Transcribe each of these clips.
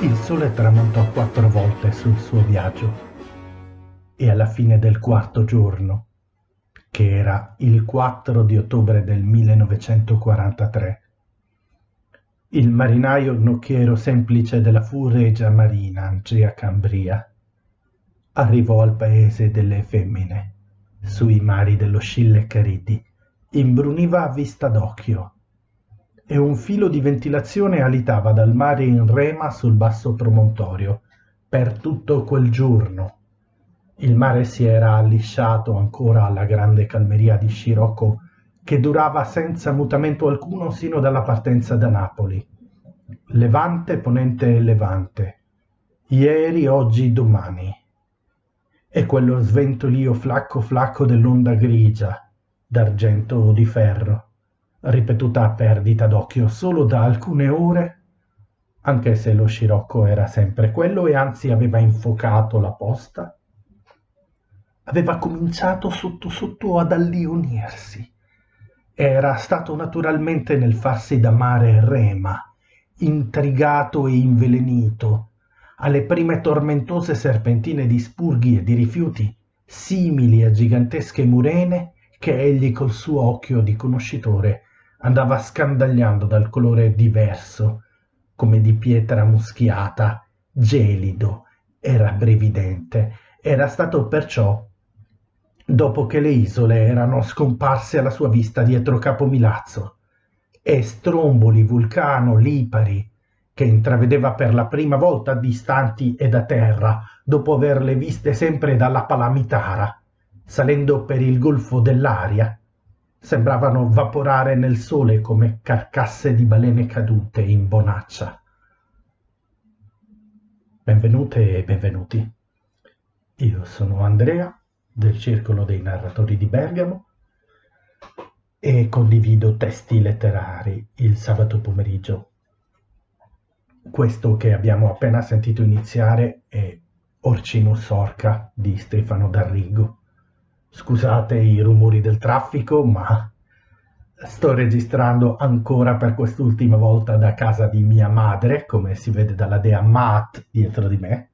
Il sole tramontò quattro volte sul suo viaggio e alla fine del quarto giorno, che era il 4 di ottobre del 1943, il marinaio nocchiero semplice della furegia marina Angea Cambria arrivò al paese delle femmine, sui mari dello Scille Caridi, imbruniva a vista d'occhio e un filo di ventilazione alitava dal mare in rema sul basso promontorio per tutto quel giorno. Il mare si era allisciato ancora alla grande calmeria di Scirocco che durava senza mutamento alcuno sino dalla partenza da Napoli. Levante, ponente e levante. Ieri, oggi, domani. E quello sventolio flacco flacco dell'onda grigia, d'argento o di ferro ripetuta a perdita d'occhio solo da alcune ore, anche se lo scirocco era sempre quello e anzi aveva infocato la posta, aveva cominciato sotto sotto ad allionirsi. Era stato naturalmente nel farsi da mare rema, intrigato e invelenito, alle prime tormentose serpentine di spurghi e di rifiuti, simili a gigantesche murene che egli col suo occhio di conoscitore andava scandagliando dal colore diverso, come di pietra muschiata, gelido e rabbrividente. Era stato perciò dopo che le isole erano scomparse alla sua vista dietro Capo Milazzo e Stromboli, Vulcano, Lipari, che intravedeva per la prima volta distanti e da terra, dopo averle viste sempre dalla Palamitara, salendo per il golfo dell'aria, sembravano vaporare nel sole come carcasse di balene cadute in bonaccia. Benvenute e benvenuti. Io sono Andrea del Circolo dei Narratori di Bergamo e condivido testi letterari il sabato pomeriggio. Questo che abbiamo appena sentito iniziare è Orcinus Orca di Stefano D'Arrigo Scusate i rumori del traffico, ma sto registrando ancora per quest'ultima volta da casa di mia madre, come si vede dalla dea Maat dietro di me.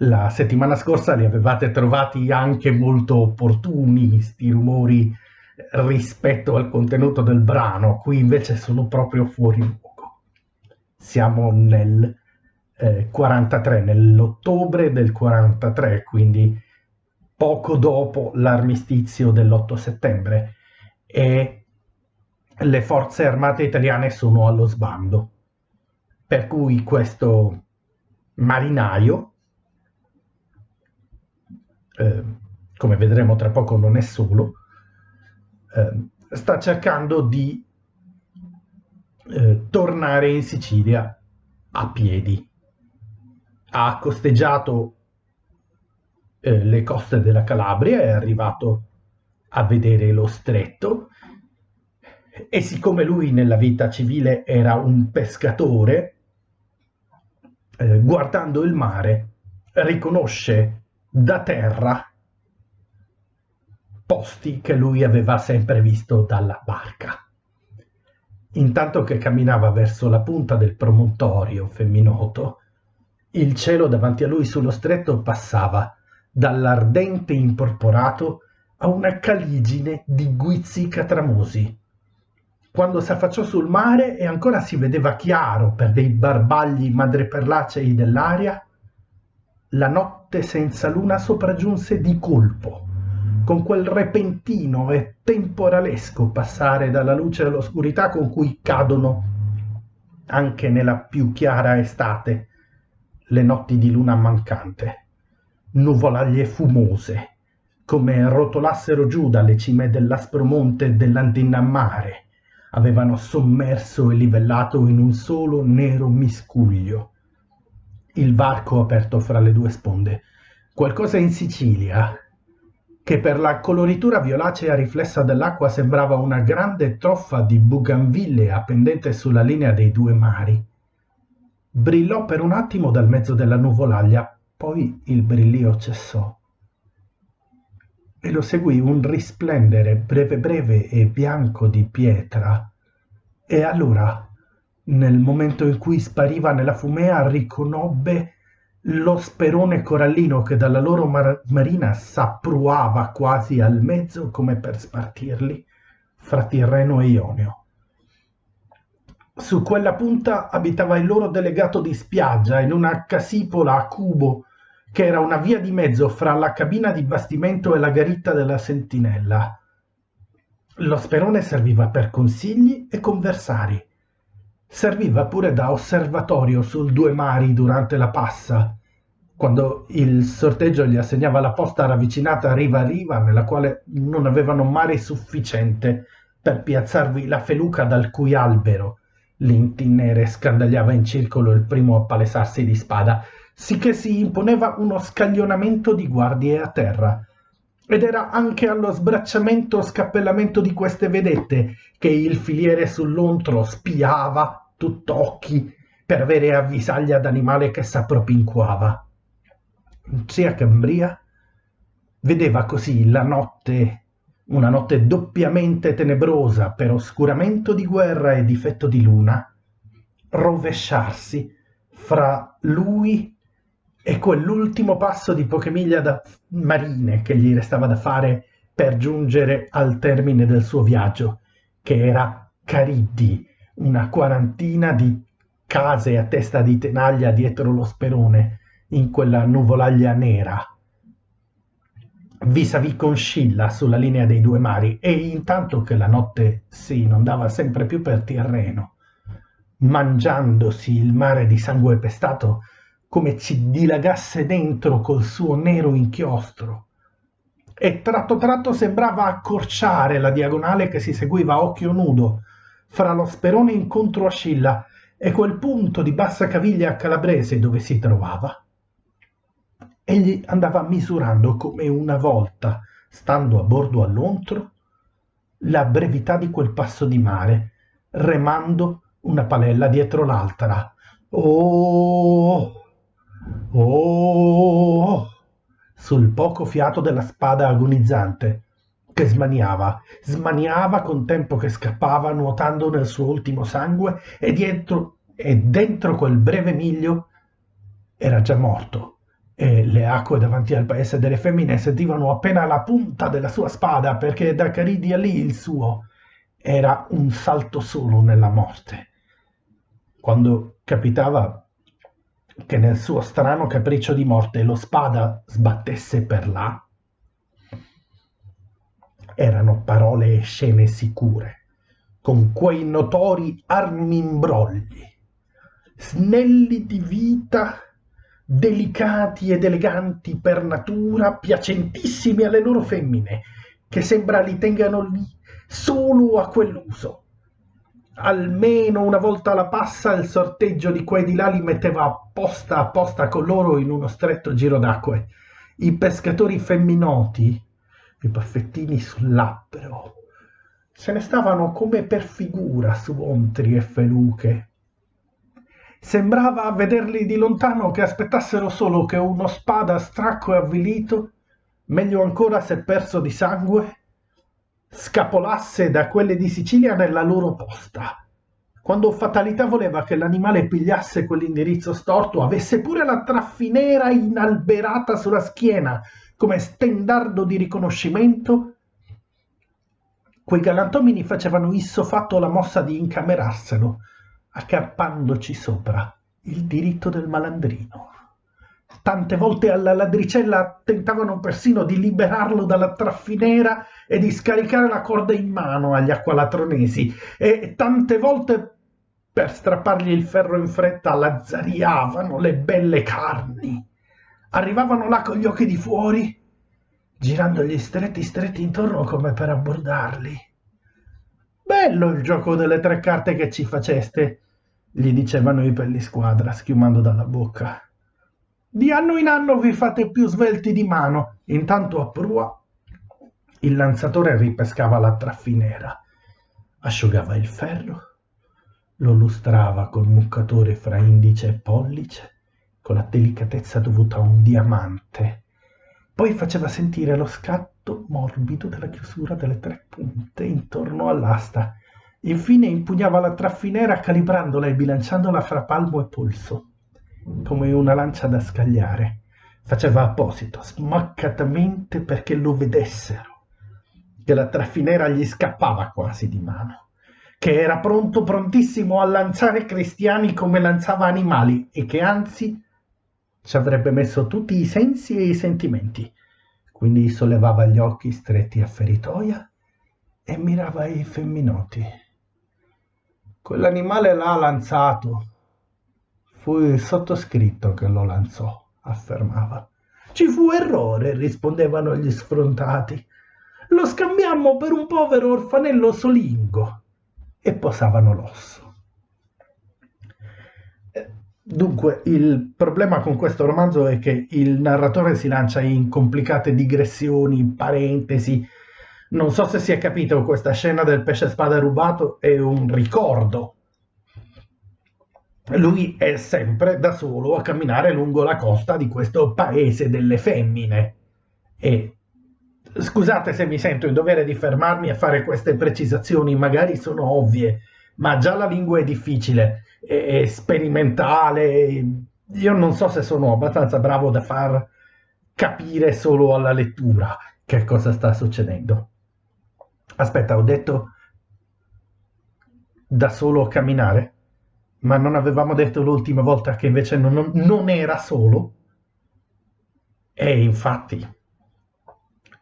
La settimana scorsa li avevate trovati anche molto opportuni, sti rumori rispetto al contenuto del brano, qui invece sono proprio fuori. Siamo nel eh, 43, nell'ottobre del 43, quindi poco dopo l'armistizio dell'8 settembre e le forze armate italiane sono allo sbando. Per cui questo marinaio, eh, come vedremo tra poco non è solo, eh, sta cercando di eh, tornare in Sicilia a piedi. Ha costeggiato eh, le coste della Calabria, è arrivato a vedere lo stretto e siccome lui nella vita civile era un pescatore, eh, guardando il mare riconosce da terra posti che lui aveva sempre visto dalla barca. Intanto che camminava verso la punta del promontorio femminoto, il cielo davanti a lui sullo stretto passava dall'ardente imporporato a una caligine di guizzi catramosi. Quando s'affacciò sul mare e ancora si vedeva chiaro per dei barbagli madreperlacei dell'aria, la notte senza luna sopraggiunse di colpo, con quel repentino e temporalesco passare dalla luce all'oscurità con cui cadono, anche nella più chiara estate, le notti di luna mancante nuvolaglie fumose, come rotolassero giù dalle cime dell'aspro monte dell'Antinnammare, avevano sommerso e livellato in un solo nero miscuglio. Il varco aperto fra le due sponde, qualcosa in Sicilia, che per la coloritura violacea riflessa dell'acqua sembrava una grande troffa di buganvillea pendente sulla linea dei due mari. Brillò per un attimo dal mezzo della nuvolaglia Poi il brillio cessò e lo seguì un risplendere breve breve e bianco di pietra. E allora, nel momento in cui spariva nella fumea, riconobbe lo sperone corallino che dalla loro mar- marina s'appruava quasi al mezzo come per spartirli fra Tirreno e Ionio. Su quella punta abitava il loro delegato di spiaggia in una casipola a cubo che era una via di mezzo fra la cabina di bastimento e la garitta della sentinella. Lo sperone serviva per consigli e conversari. Serviva pure da osservatorio sul due mari durante la passa, quando il sorteggio gli assegnava la posta ravvicinata riva a riva, nella quale non avevano mare sufficiente per piazzarvi la feluca dal cui albero l'intinnere scandagliava in circolo il primo a palesarsi di spada sicché si imponeva uno scaglionamento di guardie a terra. Ed era anche allo sbracciamento o scappellamento di queste vedette che il filiere sull'ontro spiava tutt'occhi per avere avvisaglia d'animale che s'appropinquava. Zia Cambria vedeva così la notte, una notte doppiamente tenebrosa per oscuramento di guerra e difetto di luna, rovesciarsi fra lui e quell'ultimo passo di poche miglia da marine che gli restava da fare per giungere al termine del suo viaggio, che era Cariddi, una quarantina di case a testa di tenaglia dietro lo sperone, in quella nuvolaglia nera. Vis-à-vis con Scilla sulla linea dei due mari e intanto che la notte si inondava sempre più per Tirreno, mangiandosi il mare di sangue pestato come ci dilagasse dentro col suo nero inchiostro e tratto tratto sembrava accorciare la diagonale che si seguiva a occhio nudo fra lo sperone incontro a Scilla e quel punto di bassa caviglia calabrese dove si trovava. Egli andava misurando come una volta, stando a bordo all'ontro, la brevità di quel passo di mare, remando una palella dietro l'altra. Oh! Oh! sul poco fiato della spada agonizzante, che smaniava, smaniava con tempo che scappava nuotando nel suo ultimo sangue e dietro e dentro quel breve miglio era già morto e le acque davanti al paese delle femmine sentivano appena la punta della sua spada perché da Caridi a lì il suo era un salto solo nella morte. Quando capitava che nel suo strano capriccio di morte lo spada sbattesse per là, erano parole e scene sicure, con quei notori armimbrogli, snelli di vita, delicati ed eleganti per natura, piacentissimi alle loro femmine, che sembra li tengano lì solo a quell'uso almeno una volta alla passa il sorteggio di qua e di là li metteva apposta apposta con loro in uno stretto giro d'acque. I pescatori femminoti, i baffettini sul labbro, se ne stavano come per figura su ontri e feluche. Sembrava vederli di lontano che aspettassero solo che uno spada stracco e avvilito, meglio ancora se perso di sangue, scapolasse da quelle di Sicilia nella loro posta. Quando fatalità voleva che l'animale pigliasse quell'indirizzo storto, avesse pure la traffinera inalberata sulla schiena come stendardo di riconoscimento, quei galantomini facevano isso fatto la mossa di incamerarselo, accarpandoci sopra il diritto del malandrino. Tante volte alla ladricella tentavano persino di liberarlo dalla traffinera e di scaricare la corda in mano agli acqualatronesi e tante volte per strappargli il ferro in fretta lazzariavano le belle carni. Arrivavano là con gli occhi di fuori, girandogli stretti stretti intorno come per abbordarli. Bello il gioco delle tre carte che ci faceste, gli dicevano i pellisquadra, schiumando dalla bocca. Di anno in anno vi fate più svelti di mano. Intanto a prua il lanzatore ripescava la traffinera, asciugava il ferro, lo lustrava col muccatore fra indice e pollice con la delicatezza dovuta a un diamante. Poi faceva sentire lo scatto morbido della chiusura delle tre punte intorno all'asta. Infine impugnava la traffinera calibrandola e bilanciandola fra palmo e polso, come una lancia da scagliare. Faceva apposito, smaccatamente perché lo vedessero, che la traffinera gli scappava quasi di mano, che era pronto, prontissimo a lanciare cristiani come lanciava animali e che anzi ci avrebbe messo tutti i sensi e i sentimenti. Quindi sollevava gli occhi stretti a feritoia e mirava i femminoti. Quell'animale l'ha lanzato. Fu il sottoscritto che lo lanciò, affermava. Ci fu errore, rispondevano gli sfrontati. Lo scambiammo per un povero orfanello solingo e posavano l'osso. Dunque, il problema con questo romanzo è che il narratore si lancia in complicate digressioni, parentesi. Non so se si è capito, questa scena del pesce spada rubato è un ricordo. Lui è sempre da solo a camminare lungo la costa di questo paese delle femmine. E scusate se mi sento in dovere di fermarmi a fare queste precisazioni, magari sono ovvie, ma già la lingua è difficile e sperimentale. Io non so se sono abbastanza bravo da far capire solo alla lettura che cosa sta succedendo. Aspetta, ho detto da solo camminare, ma non avevamo detto l'ultima volta che invece non, non era solo? E infatti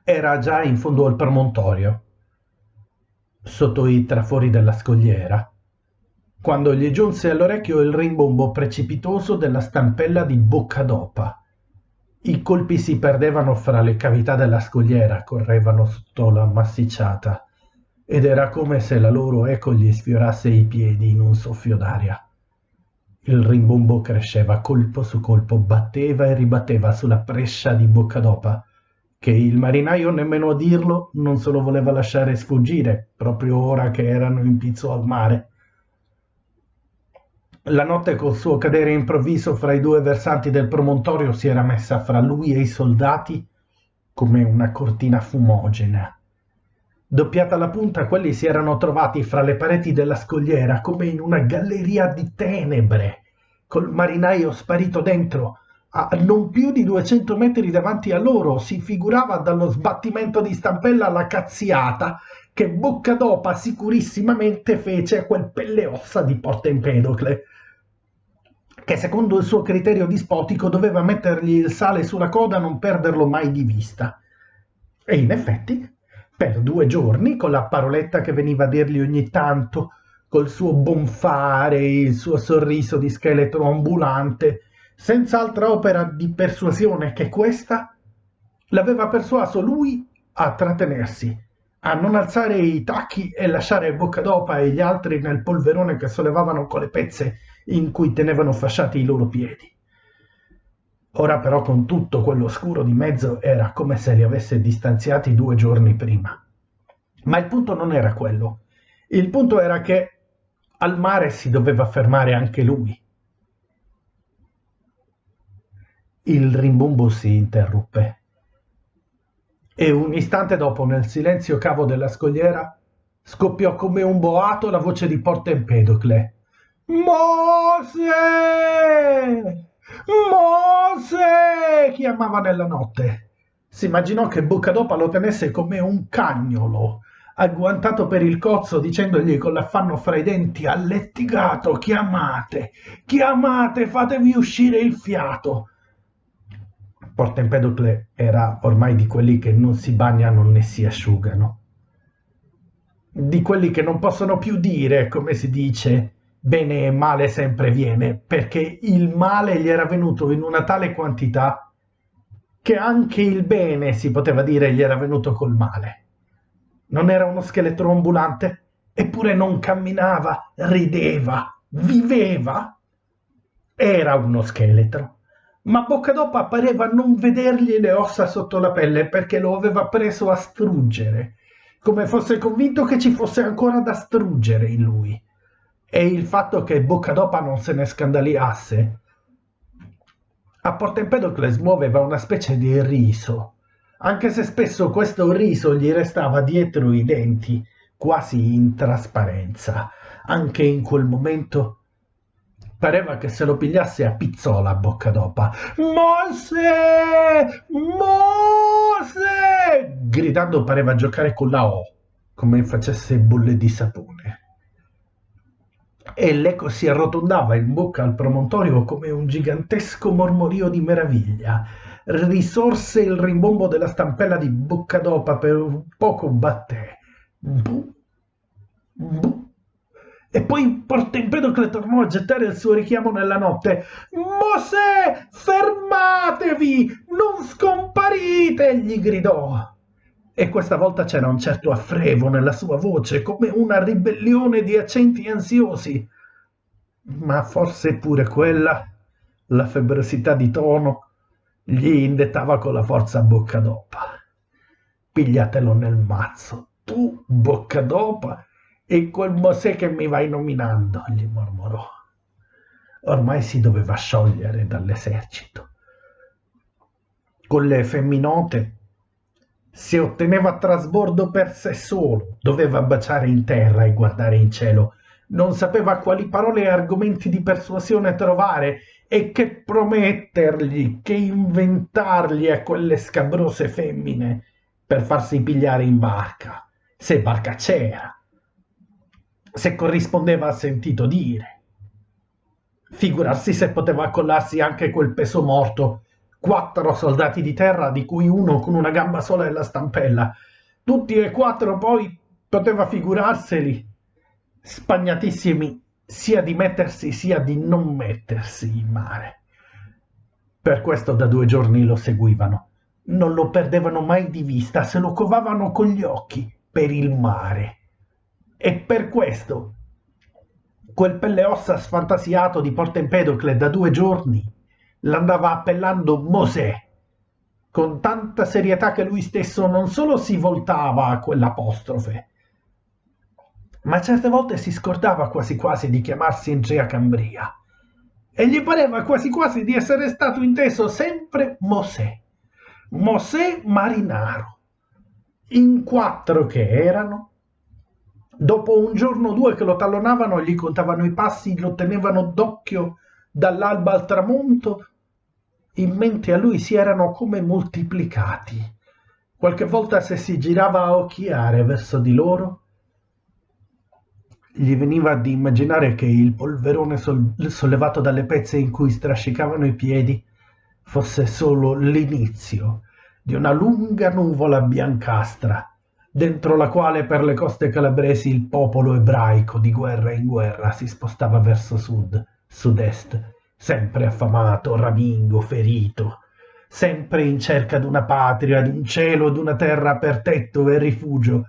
era già in fondo al promontorio, sotto i trafori della scogliera quando gli giunse all'orecchio il rimbombo precipitoso della stampella di Boccadopa. I colpi si perdevano fra le cavità della scogliera, correvano sotto la massicciata, ed era come se la loro eco gli sfiorasse i piedi in un soffio d'aria. Il rimbombo cresceva colpo su colpo, batteva e ribatteva sulla prescia di Boccadopa, che il marinaio, nemmeno a dirlo, non se lo voleva lasciare sfuggire, proprio ora che erano in pizzo al mare la notte col suo cadere improvviso fra i due versanti del promontorio si era messa fra lui e i soldati come una cortina fumogena. Doppiata la punta, quelli si erano trovati fra le pareti della scogliera come in una galleria di tenebre, col marinaio sparito dentro, a non più di duecento metri davanti a loro si figurava dallo sbattimento di stampella la cazziata che Boccadopa sicurissimamente fece a quel pelle ossa di Porta Empedocle che secondo il suo criterio dispotico doveva mettergli il sale sulla coda e non perderlo mai di vista. E in effetti, per due giorni, con la paroletta che veniva a dirgli ogni tanto, col suo bonfare, il suo sorriso di scheletro ambulante, senza altra opera di persuasione che questa, l'aveva persuaso lui a trattenersi, a non alzare i tacchi e lasciare Boccadopa e gli altri nel polverone che sollevavano con le pezze in cui tenevano fasciati i loro piedi. Ora però con tutto quello scuro di mezzo era come se li avesse distanziati due giorni prima. Ma il punto non era quello. Il punto era che al mare si doveva fermare anche lui. Il rimbombo si interruppe. E un istante dopo, nel silenzio cavo della scogliera, scoppiò come un boato la voce di Porta Empedocle. Mose! Mose! chiamava nella notte. Si immaginò che Boccadopa lo tenesse come un cagnolo, agguantato per il cozzo, dicendogli con l'affanno fra i denti allettigato, chiamate, chiamate, fatevi uscire il fiato. Porta Empedocle era ormai di quelli che non si bagnano né si asciugano. Di quelli che non possono più dire, come si dice, bene e male sempre viene, perché il male gli era venuto in una tale quantità che anche il bene, si poteva dire, gli era venuto col male. Non era uno scheletro ambulante, eppure non camminava, rideva, viveva. Era uno scheletro, ma Boccadopa pareva non vedergli le ossa sotto la pelle perché lo aveva preso a struggere, come fosse convinto che ci fosse ancora da struggere in lui e il fatto che Boccadopa non se ne scandaliasse A Porta Empedocle smuoveva una specie di riso, anche se spesso questo riso gli restava dietro i denti, quasi in trasparenza. Anche in quel momento pareva che se lo pigliasse a pizzola a bocca d'opa. Mose! Mose! Gridando pareva giocare con la O, come facesse bolle di sapone e l'eco si arrotondava in bocca al promontorio come un gigantesco mormorio di meraviglia. Risorse il rimbombo della stampella di Boccadopa per un poco batté. Bu, bu. E poi Porta Empedocle tornò a gettare il suo richiamo nella notte. Mosè, fermatevi! Non scomparite! gli gridò. E questa volta c'era un certo affrevo nella sua voce, come una ribellione di accenti ansiosi. Ma forse pure quella, la febbrosità di tono, gli indettava con la forza bocca d'opa. Pigliatelo nel mazzo, tu bocca d'opa e quel Mosè che mi vai nominando, gli mormorò. Ormai si doveva sciogliere dall'esercito. Con le femminote se otteneva trasbordo per sé solo, doveva baciare in terra e guardare in cielo. Non sapeva quali parole e argomenti di persuasione trovare e che promettergli, che inventargli a quelle scabrose femmine per farsi pigliare in barca, se barca c'era, se corrispondeva a sentito dire. Figurarsi se poteva accollarsi anche quel peso morto quattro soldati di terra, di cui uno con una gamba sola e la stampella. Tutti e quattro poi poteva figurarseli, spagnatissimi sia di mettersi sia di non mettersi in mare. Per questo da due giorni lo seguivano. Non lo perdevano mai di vista, se lo covavano con gli occhi per il mare. E per questo quel pelle ossa sfantasiato di Porta Empedocle da due giorni l'andava appellando Mosè, con tanta serietà che lui stesso non solo si voltava a quell'apostrofe, ma certe volte si scordava quasi quasi di chiamarsi Ingea Cambria e gli pareva quasi quasi di essere stato inteso sempre Mosè, Mosè Marinaro. In quattro che erano, dopo un giorno o due che lo tallonavano, gli contavano i passi, lo tenevano d'occhio dall'alba al tramonto in mente a lui si erano come moltiplicati. Qualche volta se si girava a occhiare verso di loro, gli veniva di immaginare che il polverone sol- sollevato dalle pezze in cui strascicavano i piedi fosse solo l'inizio di una lunga nuvola biancastra, dentro la quale per le coste calabresi il popolo ebraico di guerra in guerra si spostava verso sud, sud-est, sempre affamato, ramingo, ferito, sempre in cerca d'una patria, d'un cielo, d'una terra per tetto e rifugio.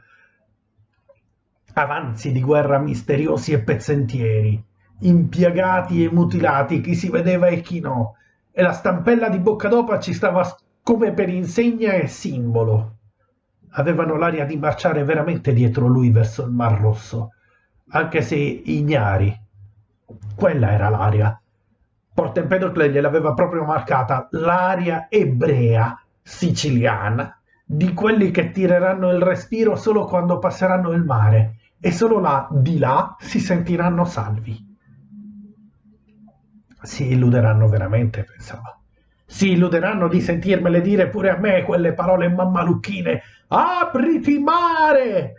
Avanzi di guerra misteriosi e pezzentieri, impiegati e mutilati, chi si vedeva e chi no, e la stampella di Boccadopa ci stava come per insegna e simbolo. Avevano l'aria di marciare veramente dietro lui verso il Mar Rosso, anche se ignari. Quella era l'aria Porta Empedocle gliel'aveva proprio marcata l'aria ebrea siciliana di quelli che tireranno il respiro solo quando passeranno il mare e solo là di là si sentiranno salvi. Si illuderanno veramente, pensava. Si illuderanno di sentirmele dire pure a me quelle parole mammalucchine. Apriti mare!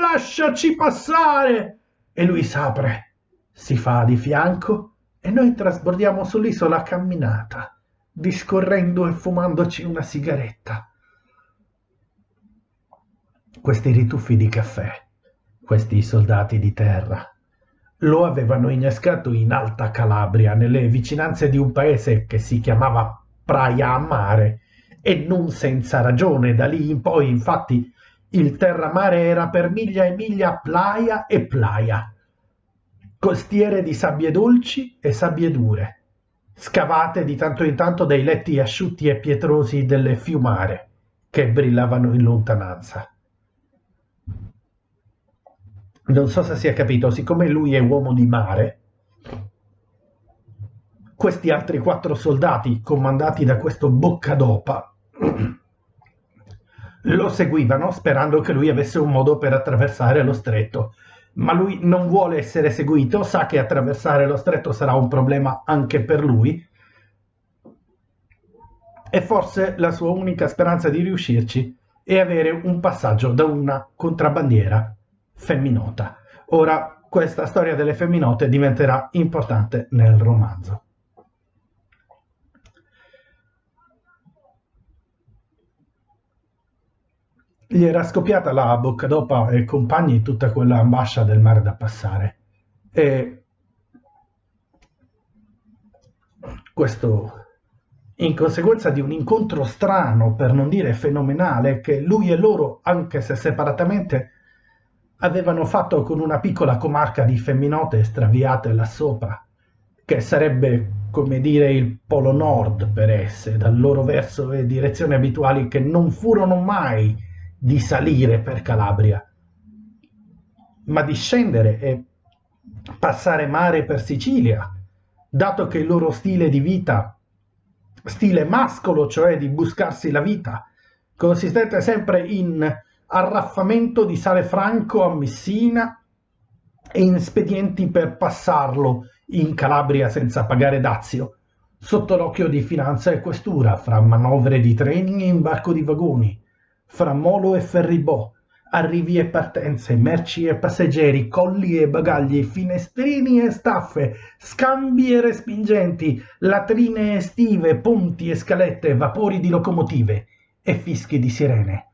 Lasciaci passare! E lui s'apre, si fa di fianco e noi trasbordiamo sull'isola camminata, discorrendo e fumandoci una sigaretta. Questi rituffi di caffè, questi soldati di terra, lo avevano innescato in Alta Calabria, nelle vicinanze di un paese che si chiamava Praia a Mare, e non senza ragione. Da lì in poi, infatti, il terramare era per miglia e miglia playa e playa costiere di sabbie dolci e sabbie dure, scavate di tanto in tanto dai letti asciutti e pietrosi delle fiumare che brillavano in lontananza. Non so se si è capito, siccome lui è uomo di mare, questi altri quattro soldati, comandati da questo Boccadopa, lo seguivano sperando che lui avesse un modo per attraversare lo stretto. Ma lui non vuole essere seguito, sa che attraversare lo stretto sarà un problema anche per lui e forse la sua unica speranza di riuscirci è avere un passaggio da una contrabbandiera femminota. Ora questa storia delle femminote diventerà importante nel romanzo. Gli era scoppiata la bocca d'opa e compagni tutta quella ambascia del mare da passare. E questo in conseguenza di un incontro strano, per non dire fenomenale, che lui e loro, anche se separatamente, avevano fatto con una piccola comarca di femminote straviate là sopra, che sarebbe come dire il polo nord per esse, dal loro verso e direzioni abituali che non furono mai di salire per Calabria, ma di scendere e passare mare per Sicilia, dato che il loro stile di vita, stile mascolo, cioè di buscarsi la vita, consistente sempre in arraffamento di sale franco a Messina e in spedienti per passarlo in Calabria senza pagare dazio, sotto l'occhio di finanza e questura, fra manovre di treni e imbarco di vagoni, fra molo e ferribò, arrivi e partenze, merci e passeggeri, colli e bagagli, finestrini e staffe, scambi e respingenti, latrine estive, ponti e scalette, vapori di locomotive e fischi di sirene.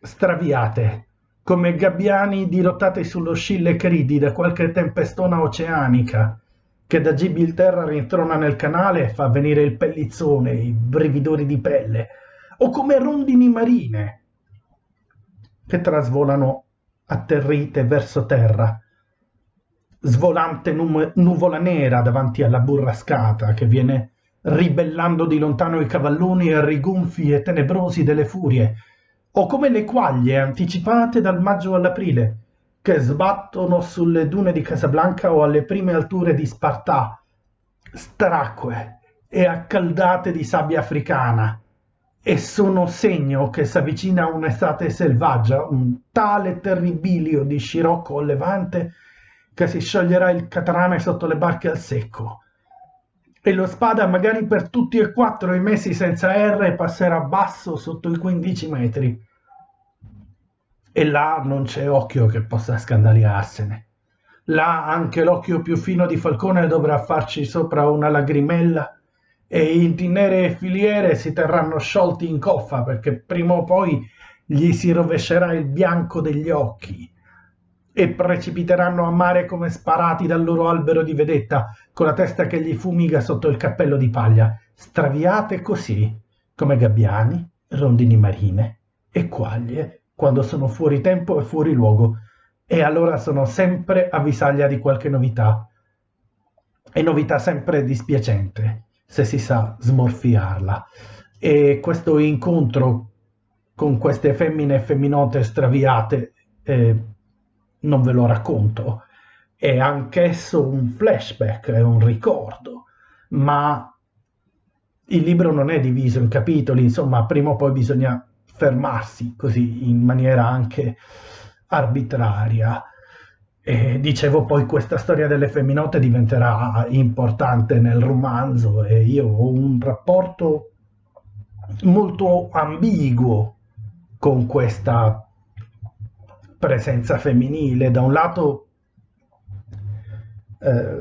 Straviate, come gabbiani dirottati sullo Scille Cridi da qualche tempestona oceanica, che da Gibilterra rintrona nel canale e fa venire il pellizzone, i brividori di pelle, o come rondini marine, che trasvolano atterrite verso terra, svolante nu- nuvola nera davanti alla burrascata che viene ribellando di lontano i cavalloni e rigonfi e tenebrosi delle furie, o come le quaglie anticipate dal maggio all'aprile, che sbattono sulle dune di Casablanca o alle prime alture di Spartà, stracque e accaldate di sabbia africana, e sono segno che s'avvicina un'estate selvaggia, un tale terribilio di scirocco levante che si scioglierà il catrame sotto le barche al secco, e lo spada magari per tutti e quattro i mesi senza R passerà basso sotto i 15 metri. E là non c'è occhio che possa scandaliarsene. Là anche l'occhio più fino di Falcone dovrà farci sopra una lagrimella e i tinere e filiere si terranno sciolti in coffa perché prima o poi gli si rovescerà il bianco degli occhi e precipiteranno a mare come sparati dal loro albero di vedetta, con la testa che gli fumiga sotto il cappello di paglia, straviate così, come gabbiani, rondini marine e quaglie, quando sono fuori tempo e fuori luogo, e allora sono sempre avvisaglia di qualche novità, e novità sempre dispiacente, se si sa smorfiarla. E questo incontro con queste femmine e femminote straviate eh, non ve lo racconto, è anch'esso un flashback, è un ricordo, ma il libro non è diviso in capitoli, insomma, prima o poi bisogna fermarsi così in maniera anche arbitraria. E dicevo poi questa storia delle femminote diventerà importante nel romanzo e io ho un rapporto molto ambiguo con questa presenza femminile. Da un lato eh,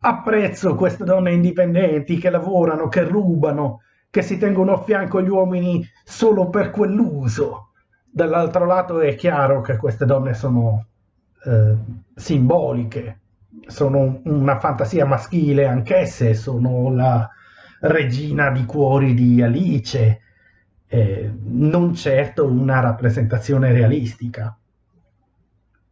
apprezzo queste donne indipendenti che lavorano, che rubano, che si tengono a fianco gli uomini solo per quell'uso. Dall'altro lato è chiaro che queste donne sono eh, simboliche, sono una fantasia maschile anch'esse, sono la regina di cuori di Alice, eh, non certo una rappresentazione realistica.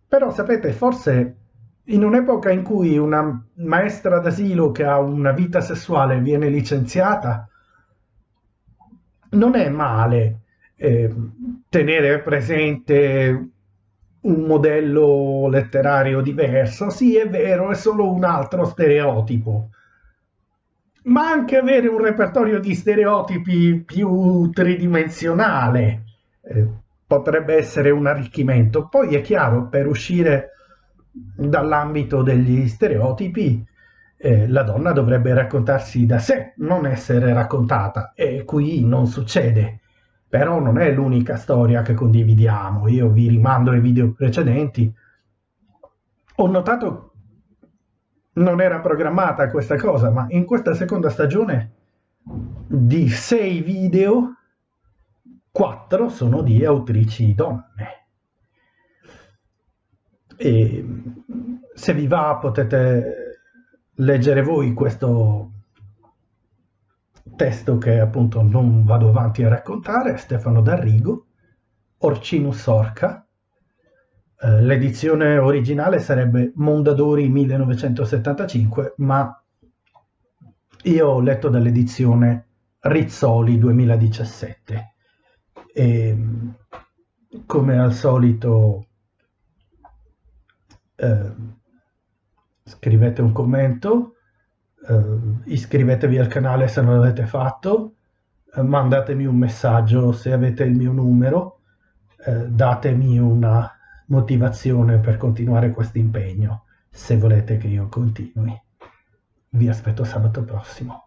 Però sapete, forse in un'epoca in cui una maestra d'asilo che ha una vita sessuale viene licenziata, non è male eh, tenere presente un modello letterario diverso. Sì, è vero, è solo un altro stereotipo, ma anche avere un repertorio di stereotipi più tridimensionale eh, potrebbe essere un arricchimento. Poi è chiaro, per uscire dall'ambito degli stereotipi, eh, la donna dovrebbe raccontarsi da sé, non essere raccontata, e qui non succede. Però non è l'unica storia che condividiamo. Io vi rimando ai video precedenti. Ho notato non era programmata questa cosa, ma in questa seconda stagione di sei video, quattro sono di autrici donne. E se vi va potete leggere voi questo testo che appunto non vado avanti a raccontare, Stefano D'Arrigo, Orcinus Orca, eh, l'edizione originale sarebbe Mondadori 1975, ma io ho letto dall'edizione Rizzoli 2017 e come al solito eh, scrivete un commento, iscrivetevi al canale se non l'avete fatto, eh, mandatemi un messaggio se avete il mio numero, eh, datemi una motivazione per continuare questo impegno, se volete che io continui. Vi aspetto sabato prossimo.